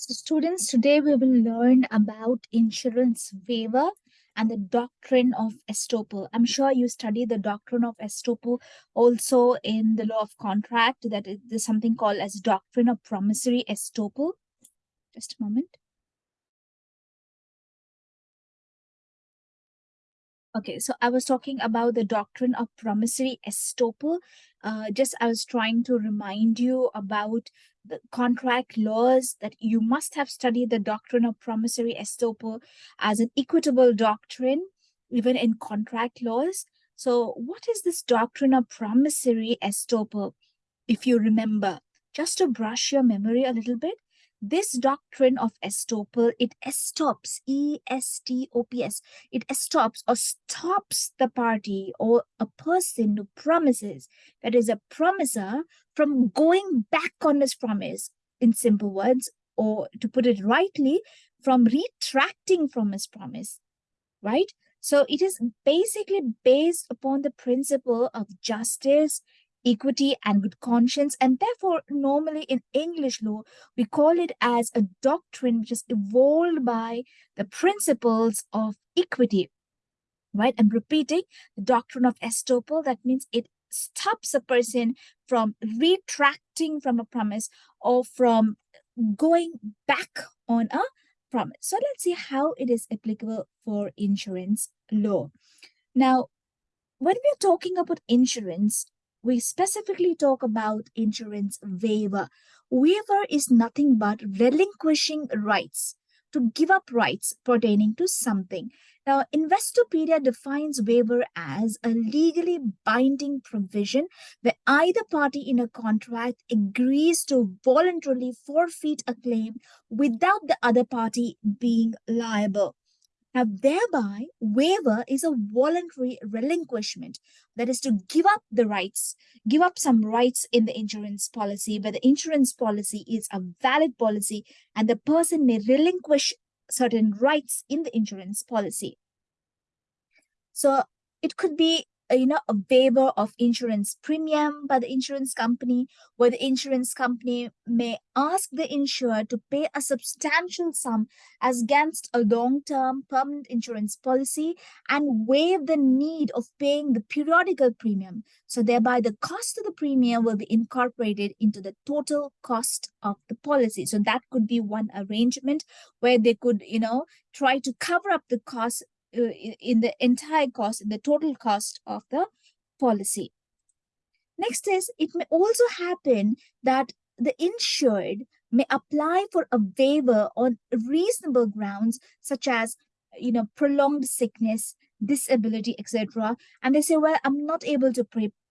So students, today we will learn about insurance waiver and the doctrine of estoppel. I'm sure you study the doctrine of estoppel also in the law of contract that is something called as doctrine of promissory estoppel. Just a moment. Okay, so I was talking about the doctrine of promissory estoppel. Uh, just I was trying to remind you about the contract laws that you must have studied the doctrine of promissory estoppel as an equitable doctrine, even in contract laws. So what is this doctrine of promissory estoppel? If you remember, just to brush your memory a little bit, this doctrine of estoppel, it estops, E-S-T-O-P-S, it estops or stops the party or a person who promises, that is a promiser, from going back on his promise, in simple words, or to put it rightly, from retracting from his promise, right? So it is basically based upon the principle of justice, equity and good conscience. And therefore normally in english law we call it as a doctrine which is evolved by the principles of equity right? I'm repeating the doctrine of estoppel that means it stops a person from retracting from a promise or from going back on a promise. So let's see how it is applicable for insurance law. Now when we're talking about insurance we specifically talk about insurance waiver. Waiver is nothing but relinquishing rights, to give up rights pertaining to something. Now, Investopedia defines waiver as a legally binding provision where either party in a contract agrees to voluntarily forfeit a claim without the other party being liable. Now, thereby, waiver is a voluntary relinquishment. That is to give up the rights, give up some rights in the insurance policy, but the insurance policy is a valid policy and the person may relinquish certain rights in the insurance policy. So it could be you know, a waiver of insurance premium by the insurance company, where the insurance company may ask the insurer to pay a substantial sum as against a long-term permanent insurance policy and waive the need of paying the periodical premium. So thereby the cost of the premium will be incorporated into the total cost of the policy. So that could be one arrangement where they could, you know, try to cover up the cost Uh, in the entire cost, in the total cost of the policy. Next is, it may also happen that the insured may apply for a waiver on reasonable grounds, such as, you know, prolonged sickness, disability, etc. And they say, well, I'm not able to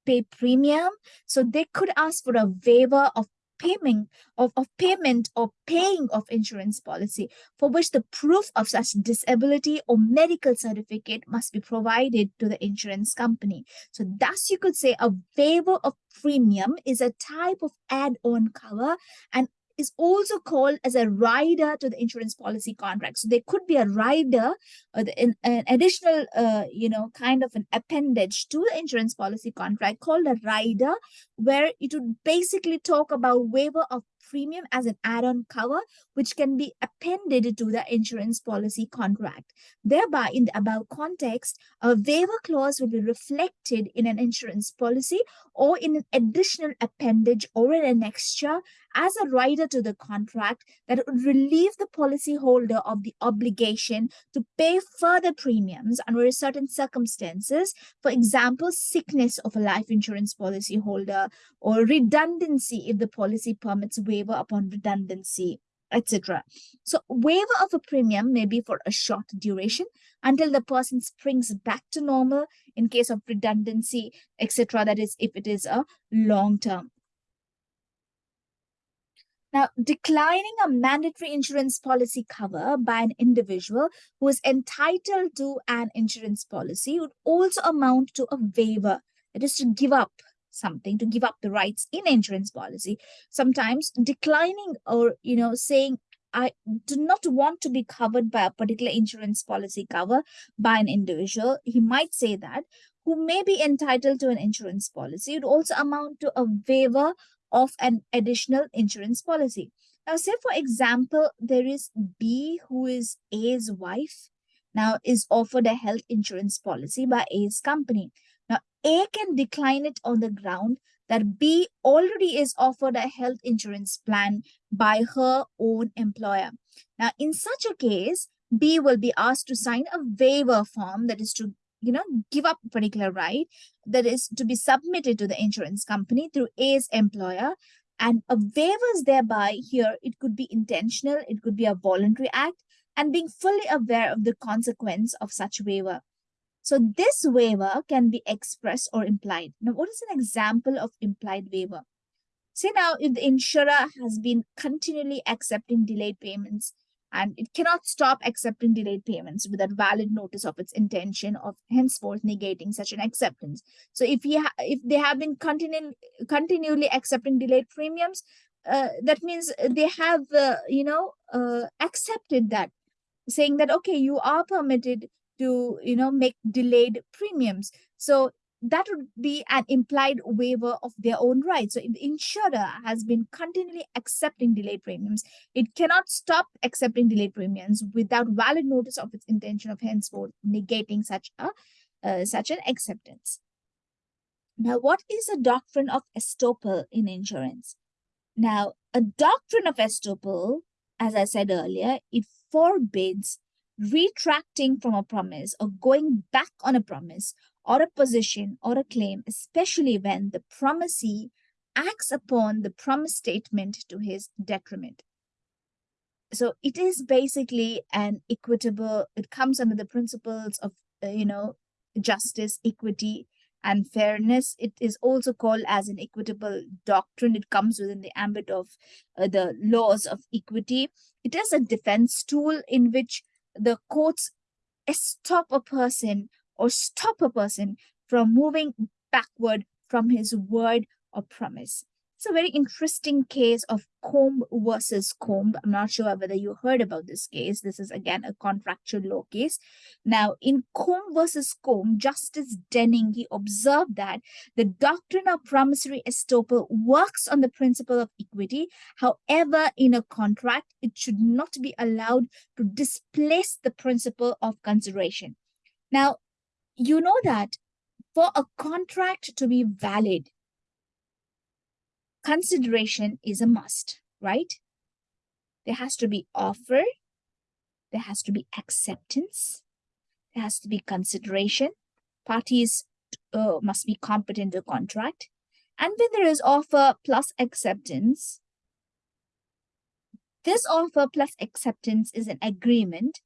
pay premium. So they could ask for a waiver of payment of, of payment or paying of insurance policy for which the proof of such disability or medical certificate must be provided to the insurance company. So thus you could say a waiver of premium is a type of add-on cover and is also called as a rider to the insurance policy contract. So there could be a rider, or the, an, an additional, uh, you know, kind of an appendage to the insurance policy contract called a rider, where it would basically talk about waiver of premium as an add-on cover, which can be appended to the insurance policy contract. Thereby, in the above context, a waiver clause will be reflected in an insurance policy or in an additional appendage or in an annexure as a rider to the contract that would relieve the policyholder of the obligation to pay further premiums under certain circumstances, for example, sickness of a life insurance policyholder or redundancy if the policy permits waiver upon redundancy etc. So waiver of a premium may be for a short duration until the person springs back to normal in case of redundancy, etc. That is, if it is a long term. Now, declining a mandatory insurance policy cover by an individual who is entitled to an insurance policy would also amount to a waiver. It is to give up something, to give up the rights in insurance policy. Sometimes declining or, you know, saying, I do not want to be covered by a particular insurance policy cover by an individual. He might say that who may be entitled to an insurance policy would also amount to a waiver of an additional insurance policy. Now, say for example, there is B who is A's wife, now is offered a health insurance policy by A's company. Now, A can decline it on the ground that B already is offered a health insurance plan by her own employer. Now, in such a case, B will be asked to sign a waiver form that is to you know, give up a particular right that is to be submitted to the insurance company through A's employer. And a waiver is thereby here, it could be intentional, it could be a voluntary act, and being fully aware of the consequence of such waiver. So this waiver can be expressed or implied. Now, what is an example of implied waiver? Say now, if the insurer has been continually accepting delayed payments and it cannot stop accepting delayed payments without valid notice of its intention of henceforth negating such an acceptance. So if he if they have been continu continually accepting delayed premiums, uh, that means they have uh, you know uh, accepted that, saying that okay, you are permitted to you know make delayed premiums. So that would be an implied waiver of their own rights. So if the insurer has been continually accepting delayed premiums, it cannot stop accepting delayed premiums without valid notice of its intention of henceforth negating such a uh, such an acceptance. Now, what is a doctrine of estoppel in insurance? Now, a doctrine of estoppel, as I said earlier, it forbids retracting from a promise or going back on a promise or a position or a claim, especially when the promisee acts upon the promise statement to his detriment. So it is basically an equitable, it comes under the principles of, uh, you know, justice, equity, and fairness. It is also called as an equitable doctrine. It comes within the ambit of uh, the laws of equity. It is a defense tool in which the courts stop a person or stop a person from moving backward from his word or promise. It's a very interesting case of Combe versus Combe. I'm not sure whether you heard about this case. This is again a contractual law case. Now, in Combe versus Combe, Justice Denning he observed that the doctrine of promissory estoppel works on the principle of equity. However, in a contract, it should not be allowed to displace the principle of consideration. Now, you know that for a contract to be valid, consideration is a must, right? There has to be offer, there has to be acceptance, there has to be consideration, parties uh, must be competent to contract. And when there is offer plus acceptance, this offer plus acceptance is an agreement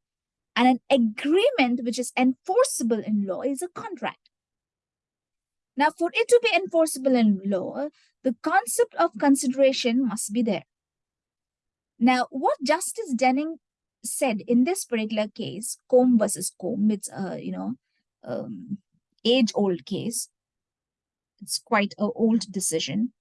and an agreement which is enforceable in law is a contract. Now, for it to be enforceable in law, the concept of consideration must be there. Now, what Justice Denning said in this particular case, Combe versus Combe, it's a, you know, um, age-old case. It's quite an old decision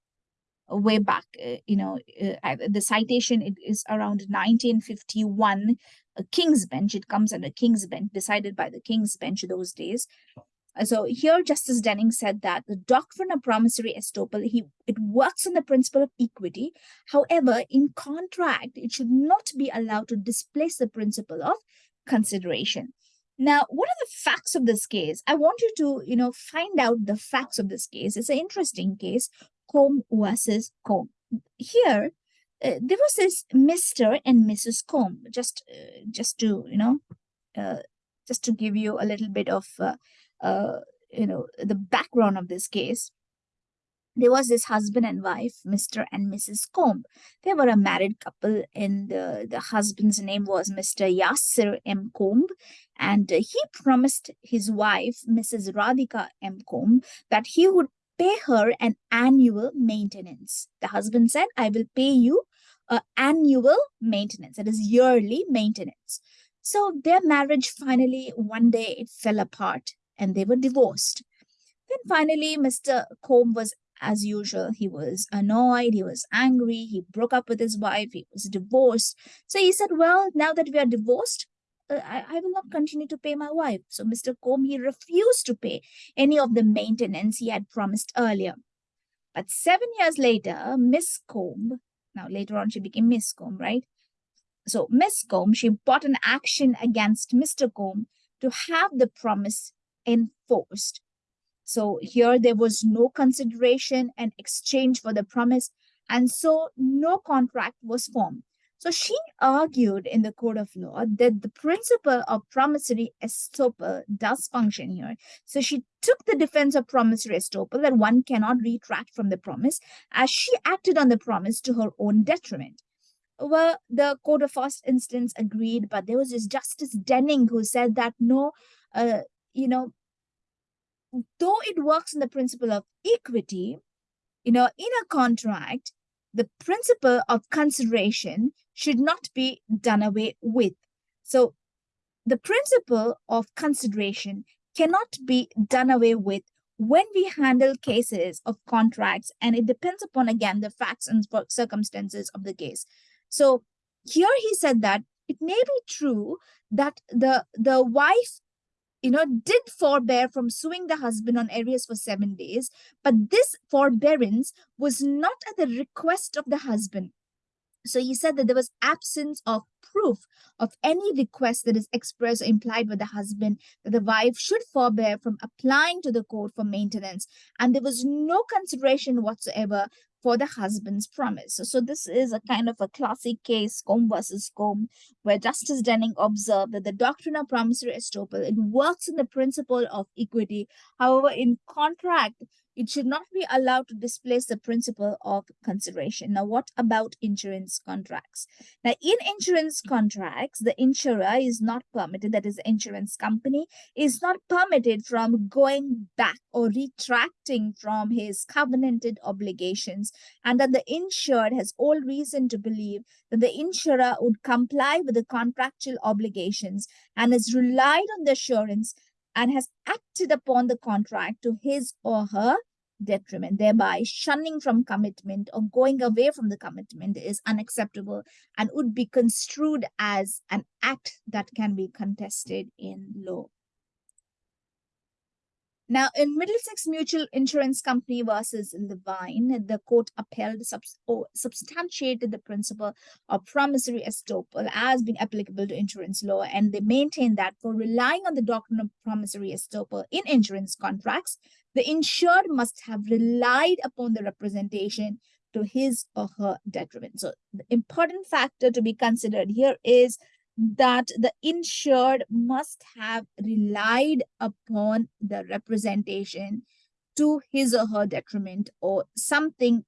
way back, uh, you know, uh, the citation it is around 1951, a King's Bench. It comes under King's Bench, decided by the King's Bench those days. So here Justice Denning said that the doctrine of promissory estoppel, he, it works on the principle of equity. However, in contract, it should not be allowed to displace the principle of consideration. Now, what are the facts of this case? I want you to, you know, find out the facts of this case. It's an interesting case, Combe versus Combe. Here, uh, there was this Mr. and Mrs. Combe, just, uh, just to, you know, uh, just to give you a little bit of uh, uh, you know, the background of this case, there was this husband and wife, Mr. and Mrs. Combe. They were a married couple, and the, the husband's name was Mr. Yasser M. Combe. And he promised his wife, Mrs. Radhika M. Combe, that he would pay her an annual maintenance. The husband said, I will pay you an annual maintenance, that is yearly maintenance. So their marriage finally, one day, it fell apart and they were divorced. Then finally, Mr. Combe was as usual. He was annoyed, he was angry, he broke up with his wife, he was divorced. So he said, well, now that we are divorced, uh, I, I will not continue to pay my wife. So Mr. Combe, he refused to pay any of the maintenance he had promised earlier. But seven years later, Miss Combe Now, later on, she became Miss Combe, right? So, Miss Combe, she brought an action against Mr. Combe to have the promise enforced. So, here there was no consideration and exchange for the promise, and so no contract was formed. So she argued in the court of law that the principle of promissory estoppel does function here. So she took the defense of promissory estoppel that one cannot retract from the promise as she acted on the promise to her own detriment. Well, the court of first instance agreed, but there was this Justice Denning who said that no, uh, you know, though it works in the principle of equity, you know, in a contract, the principle of consideration should not be done away with. So the principle of consideration cannot be done away with when we handle cases of contracts and it depends upon again the facts and circumstances of the case so here he said that it may be true that the the wife you know, did forbear from suing the husband on arrears for seven days, but this forbearance was not at the request of the husband. So he said that there was absence of proof of any request that is expressed or implied by the husband that the wife should forbear from applying to the court for maintenance. And there was no consideration whatsoever for the husband's promise. So, so this is a kind of a classic case, Combe versus Combe, where Justice Denning observed that the doctrine of promissory estoppel, it works in the principle of equity. However, in contract, it should not be allowed to displace the principle of consideration. Now, what about insurance contracts? Now, in insurance contracts, the insurer is not permitted, that is, the insurance company is not permitted from going back or retracting from his covenanted obligations, and that the insured has all reason to believe that the insurer would comply with the contractual obligations and has relied on the assurance and has acted upon the contract to his or her detriment, thereby shunning from commitment or going away from the commitment is unacceptable and would be construed as an act that can be contested in law. Now, in Middlesex Mutual Insurance Company versus Levine, the court upheld subs or substantiated the principle of promissory estoppel as being applicable to insurance law, and they maintained that for relying on the doctrine of promissory estoppel in insurance contracts, the insured must have relied upon the representation to his or her detriment. So, the important factor to be considered here is that the insured must have relied upon the representation to his or her detriment or something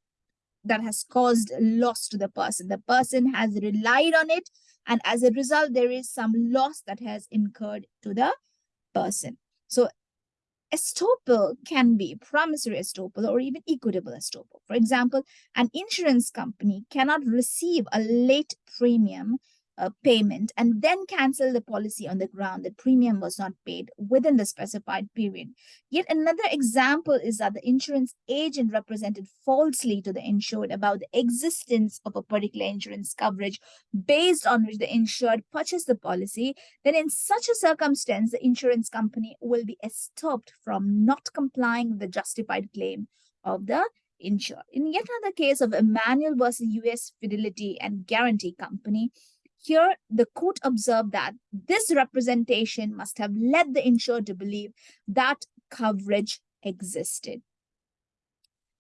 that has caused loss to the person. The person has relied on it, and as a result, there is some loss that has incurred to the person. So, estoppel can be promissory estoppel or even equitable estoppel. For example, an insurance company cannot receive a late premium uh, payment and then cancel the policy on the ground that premium was not paid within the specified period. Yet another example is that the insurance agent represented falsely to the insured about the existence of a particular insurance coverage based on which the insured purchased the policy. Then in such a circumstance, the insurance company will be stopped from not complying with the justified claim of the insured. In yet another case of Emmanuel versus US Fidelity and Guarantee Company, here, the court observed that this representation must have led the insured to believe that coverage existed.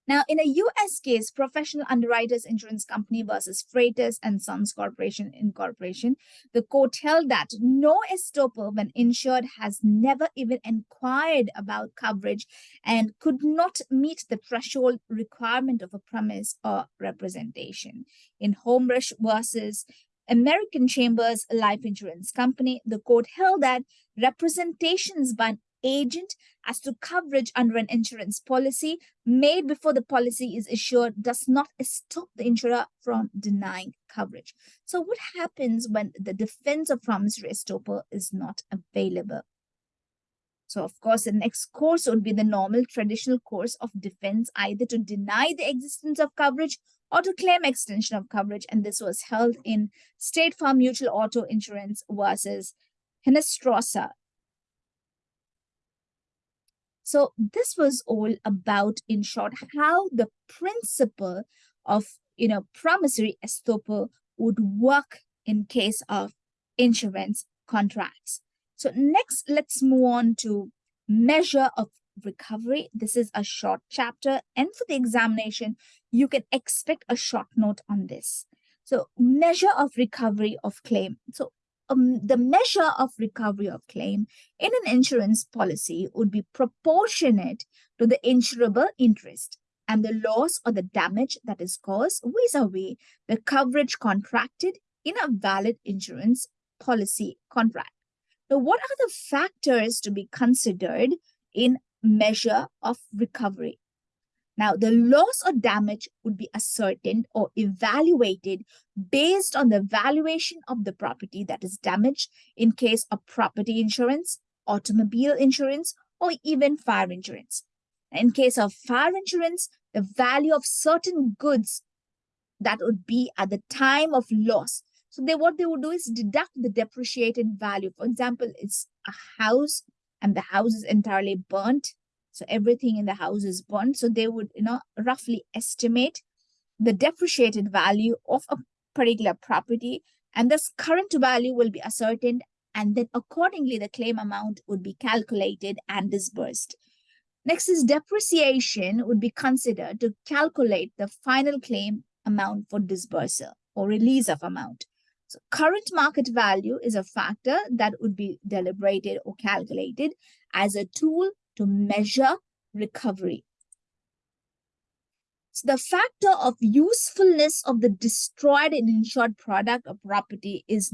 Now, in a U.S. case, Professional Underwriters Insurance Company versus Freitas and Sons Corporation Incorporation, the court held that no estoppel when insured has never even inquired about coverage and could not meet the threshold requirement of a promise or representation. In Homerush versus American Chambers Life Insurance Company, the court held that representations by an agent as to coverage under an insurance policy made before the policy is issued does not stop the insurer from denying coverage. So what happens when the defense of promissory estoppel is not available? So of course, the next course would be the normal traditional course of defense, either to deny the existence of coverage or to claim extension of coverage. And this was held in State Farm Mutual Auto Insurance versus Henestrosa. So this was all about, in short, how the principle of you know, promissory estoppel would work in case of insurance contracts. So next, let's move on to measure of recovery. This is a short chapter and for the examination, you can expect a short note on this. So measure of recovery of claim. So um, the measure of recovery of claim in an insurance policy would be proportionate to the insurable interest and the loss or the damage that is caused vis-a-vis the coverage contracted in a valid insurance policy contract. Now, what are the factors to be considered in measure of recovery? Now, the loss or damage would be ascertained or evaluated based on the valuation of the property that is damaged in case of property insurance, automobile insurance, or even fire insurance. In case of fire insurance, the value of certain goods that would be at the time of loss. So they what they would do is deduct the depreciated value. For example, it's a house and the house is entirely burnt so everything in the house is burnt. So they would, you know, roughly estimate the depreciated value of a particular property and this current value will be ascertained and then accordingly the claim amount would be calculated and disbursed. Next is depreciation would be considered to calculate the final claim amount for disbursal or release of amount. So current market value is a factor that would be deliberated or calculated as a tool to measure recovery. So the factor of usefulness of the destroyed and insured product or property is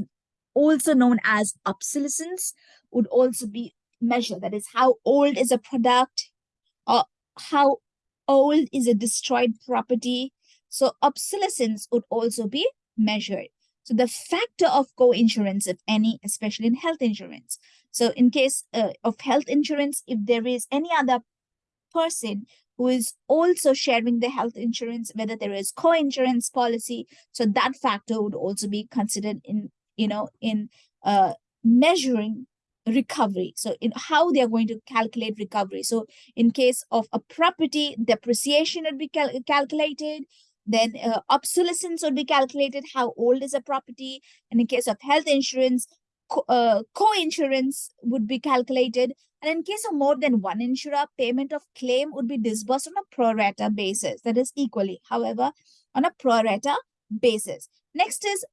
also known as obsolescence would also be measured. That is how old is a product or how old is a destroyed property. So obsolescence would also be measured. So the factor of co-insurance, if any, especially in health insurance. So in case uh, of health insurance, if there is any other person who is also sharing the health insurance, whether there is co-insurance policy, so that factor would also be considered in, you know, in uh, measuring recovery. So in how they are going to calculate recovery. So in case of a property, depreciation would be cal calculated. Then uh, obsolescence would be calculated, how old is a property. And in case of health insurance, uh, co-insurance would be calculated. And in case of more than one insurer, payment of claim would be disbursed on a pro rata basis, that is equally, however, on a pro rata basis. Next is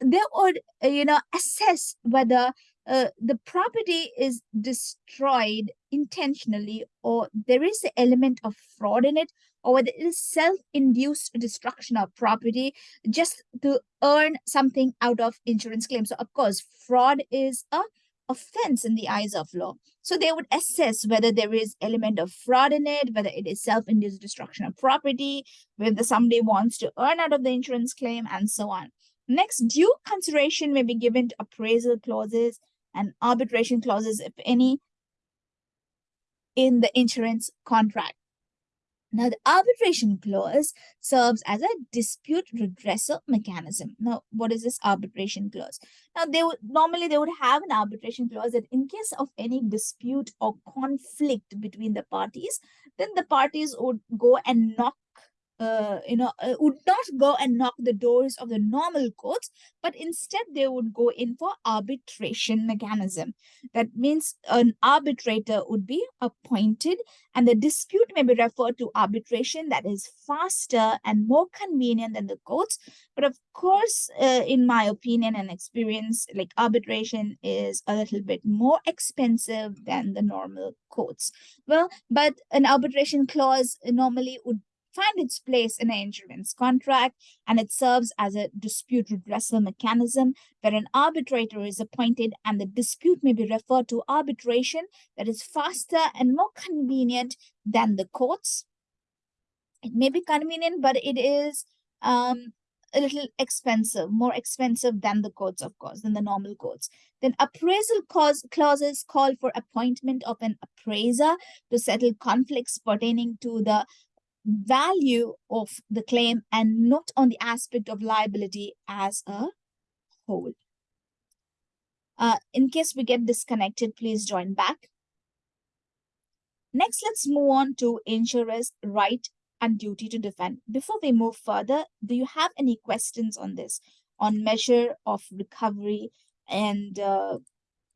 they would, uh, you know, assess whether uh, the property is destroyed intentionally or there is an element of fraud in it or whether it is self-induced destruction of property just to earn something out of insurance claims. So of course, fraud is a offense in the eyes of law. So they would assess whether there is element of fraud in it, whether it is self-induced destruction of property, whether somebody wants to earn out of the insurance claim, and so on. Next, due consideration may be given to appraisal clauses and arbitration clauses, if any, in the insurance contract. Now, the arbitration clause serves as a dispute redressal mechanism. Now, what is this arbitration clause? Now, they would normally they would have an arbitration clause that in case of any dispute or conflict between the parties, then the parties would go and knock uh, you know, uh, would not go and knock the doors of the normal courts, but instead they would go in for arbitration mechanism. That means an arbitrator would be appointed and the dispute may be referred to arbitration that is faster and more convenient than the courts. But of course, uh, in my opinion and experience, like arbitration is a little bit more expensive than the normal courts. Well, but an arbitration clause normally would find its place in an insurance contract and it serves as a dispute redressal mechanism where an arbitrator is appointed and the dispute may be referred to arbitration that is faster and more convenient than the courts. It may be convenient, but it is um, a little expensive, more expensive than the courts, of course, than the normal courts. Then appraisal cause, clauses call for appointment of an appraiser to settle conflicts pertaining to the value of the claim and not on the aspect of liability as a whole. Uh, in case we get disconnected, please join back. Next, let's move on to insurer's right and duty to defend. Before we move further, do you have any questions on this, on measure of recovery and uh,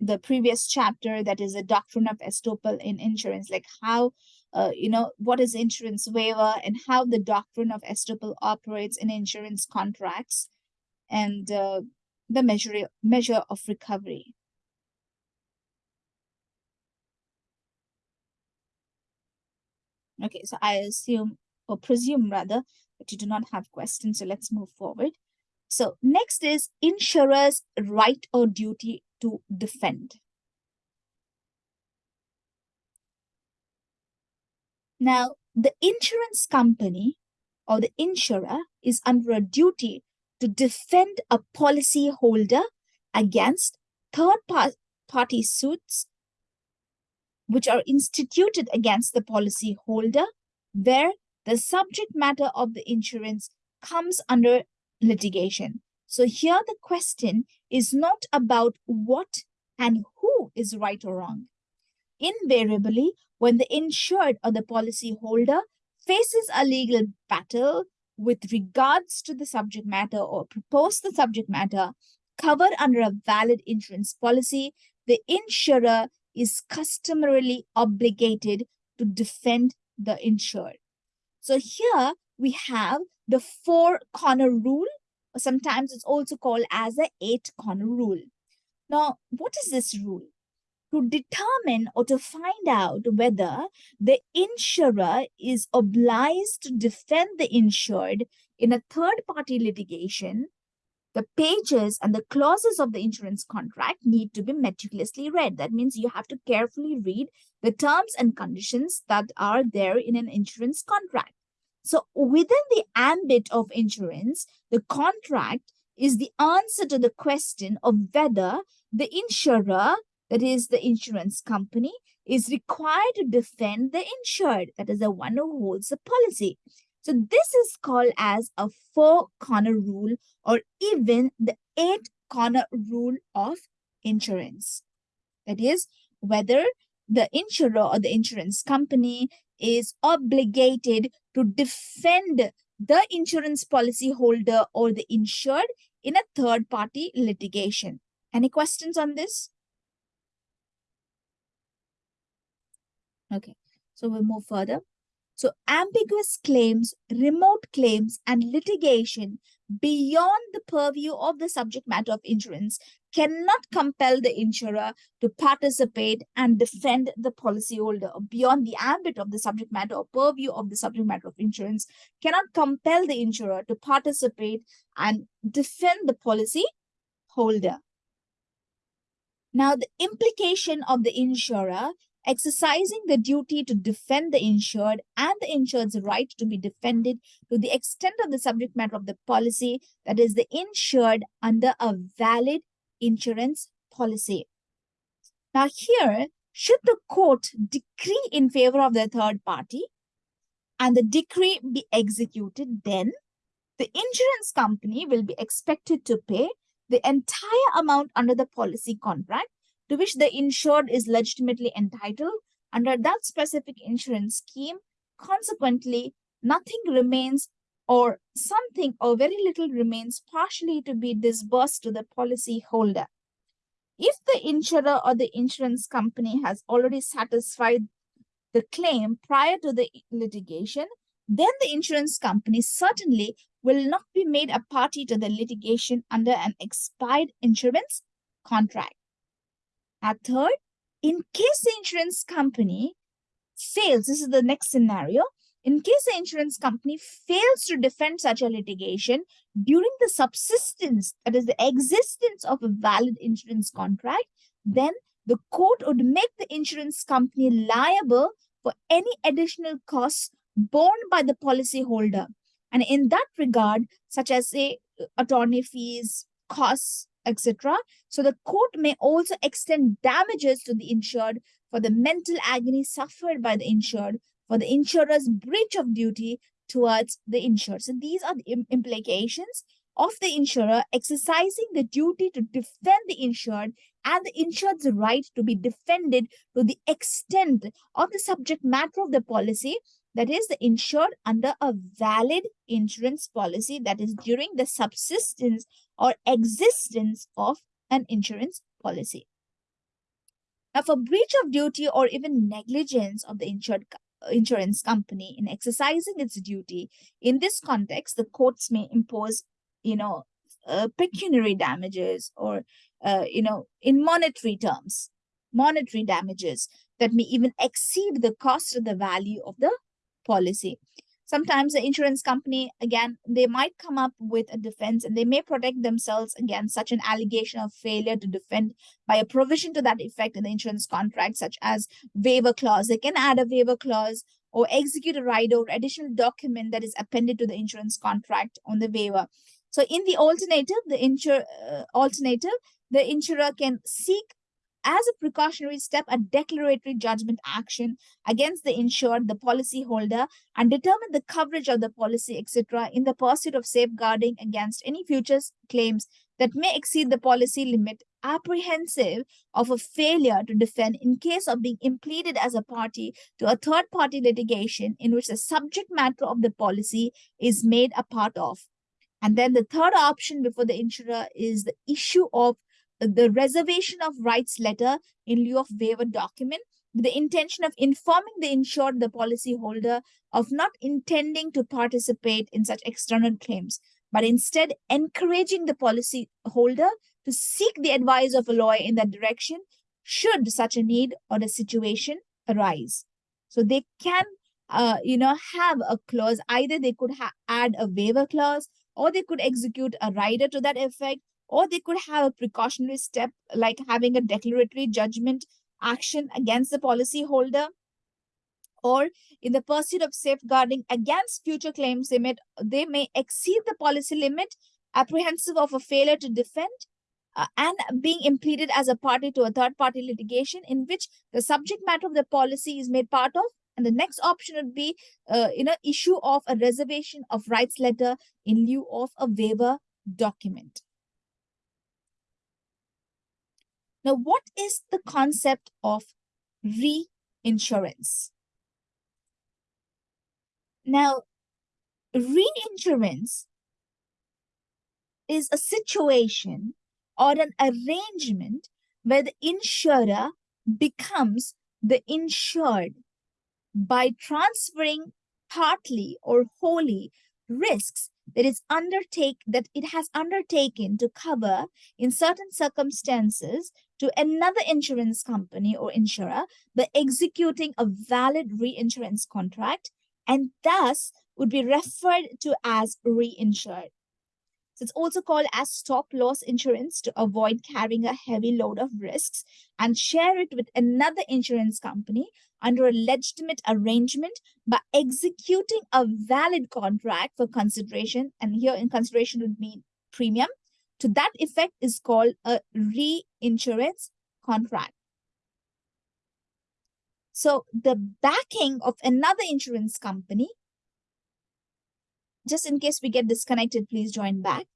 the previous chapter that is a doctrine of estoppel in insurance, like how, uh, you know, what is insurance waiver and how the doctrine of estoppel operates in insurance contracts and uh, the measure, measure of recovery. Okay, so I assume or presume rather that you do not have questions. So let's move forward. So next is insurer's right or duty to defend. Now, the insurance company or the insurer is under a duty to defend a policy holder against third party suits which are instituted against the policy holder where the subject matter of the insurance comes under litigation. So here the question is not about what and who is right or wrong. Invariably, when the insured or the policy holder faces a legal battle with regards to the subject matter or propose the subject matter covered under a valid insurance policy, the insurer is customarily obligated to defend the insured. So here we have the four corner rule, sometimes it's also called as the eight corner rule. Now, what is this rule? To determine or to find out whether the insurer is obliged to defend the insured in a third party litigation the pages and the clauses of the insurance contract need to be meticulously read. That means you have to carefully read the terms and conditions that are there in an insurance contract. So within the ambit of insurance, the contract is the answer to the question of whether the insurer, that is the insurance company, is required to defend the insured, that is the one who holds the policy. So this is called as a four corner rule or even the eight corner rule of insurance. That is whether the insurer or the insurance company is obligated to defend the insurance policy holder or the insured in a third party litigation. Any questions on this? Okay, so we'll move further. So ambiguous claims, remote claims, and litigation beyond the purview of the subject matter of insurance cannot compel the insurer to participate and defend the policyholder beyond the ambit of the subject matter or purview of the subject matter of insurance cannot compel the insurer to participate and defend the policy holder. Now, the implication of the insurer exercising the duty to defend the insured and the insured's right to be defended to the extent of the subject matter of the policy, that is the insured under a valid insurance policy. Now here, should the court decree in favor of the third party and the decree be executed, then the insurance company will be expected to pay the entire amount under the policy contract to which the insured is legitimately entitled under that specific insurance scheme. Consequently, nothing remains or something or very little remains partially to be disbursed to the policy holder. If the insurer or the insurance company has already satisfied the claim prior to the litigation, then the insurance company certainly will not be made a party to the litigation under an expired insurance contract. A third, in case the insurance company fails, this is the next scenario, in case the insurance company fails to defend such a litigation during the subsistence, that is the existence of a valid insurance contract, then the court would make the insurance company liable for any additional costs borne by the policyholder. And in that regard, such as say attorney fees, costs, etc. So the court may also extend damages to the insured for the mental agony suffered by the insured for the insurer's breach of duty towards the insured. So these are the implications of the insurer exercising the duty to defend the insured and the insured's right to be defended to the extent of the subject matter of the policy that is the insured under a valid insurance policy that is during the subsistence or existence of an insurance policy. Now, for breach of duty or even negligence of the insured insurance company in exercising its duty, in this context, the courts may impose, you know, uh, pecuniary damages or, uh, you know, in monetary terms, monetary damages that may even exceed the cost of the value of the policy. Sometimes the insurance company, again, they might come up with a defense and they may protect themselves against such an allegation of failure to defend by a provision to that effect in the insurance contract, such as waiver clause. They can add a waiver clause or execute a rider or additional document that is appended to the insurance contract on the waiver. So in the alternative, the insur uh, alternative, the insurer can seek as a precautionary step a declaratory judgment action against the insured, the policy holder, and determine the coverage of the policy, etc., in the pursuit of safeguarding against any future claims that may exceed the policy limit, apprehensive of a failure to defend in case of being impleaded as a party to a third party litigation in which the subject matter of the policy is made a part of. And then the third option before the insurer is the issue of the reservation of rights letter in lieu of waiver document with the intention of informing the insured, the policyholder, of not intending to participate in such external claims, but instead encouraging the policyholder to seek the advice of a lawyer in that direction should such a need or a situation arise. So they can, uh, you know, have a clause. Either they could add a waiver clause or they could execute a rider to that effect or they could have a precautionary step like having a declaratory judgment action against the policyholder. Or in the pursuit of safeguarding against future claims they may, they may exceed the policy limit apprehensive of a failure to defend uh, and being impleaded as a party to a third party litigation in which the subject matter of the policy is made part of. And the next option would be uh, you know issue of a reservation of rights letter in lieu of a waiver document Now, what is the concept of reinsurance? Now, reinsurance is a situation or an arrangement where the insurer becomes the insured by transferring partly or wholly risks that is undertake that it has undertaken to cover in certain circumstances to another insurance company or insurer by executing a valid reinsurance contract and thus would be referred to as reinsured. So it's also called as stop loss insurance to avoid carrying a heavy load of risks and share it with another insurance company under a legitimate arrangement by executing a valid contract for consideration. And here in consideration would mean premium. To that effect is called a reinsurance contract. So the backing of another insurance company just in case we get disconnected, please join back.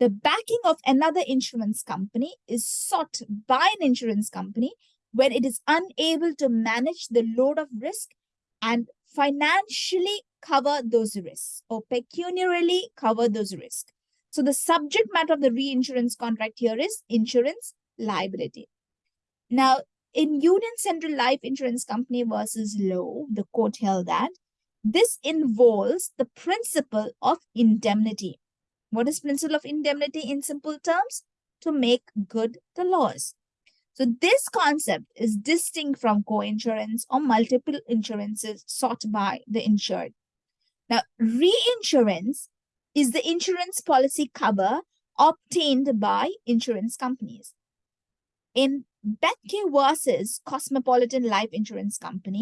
The backing of another insurance company is sought by an insurance company when it is unable to manage the load of risk and financially cover those risks or pecuniarily cover those risks. So the subject matter of the reinsurance contract here is insurance liability. Now, in Union Central Life Insurance Company versus Lowe, the court held that this involves the principle of indemnity. What is principle of indemnity in simple terms? To make good the loss. So this concept is distinct from co-insurance or multiple insurances sought by the insured. Now, reinsurance is the insurance policy cover obtained by insurance companies. In Bethke versus Cosmopolitan Life Insurance Company,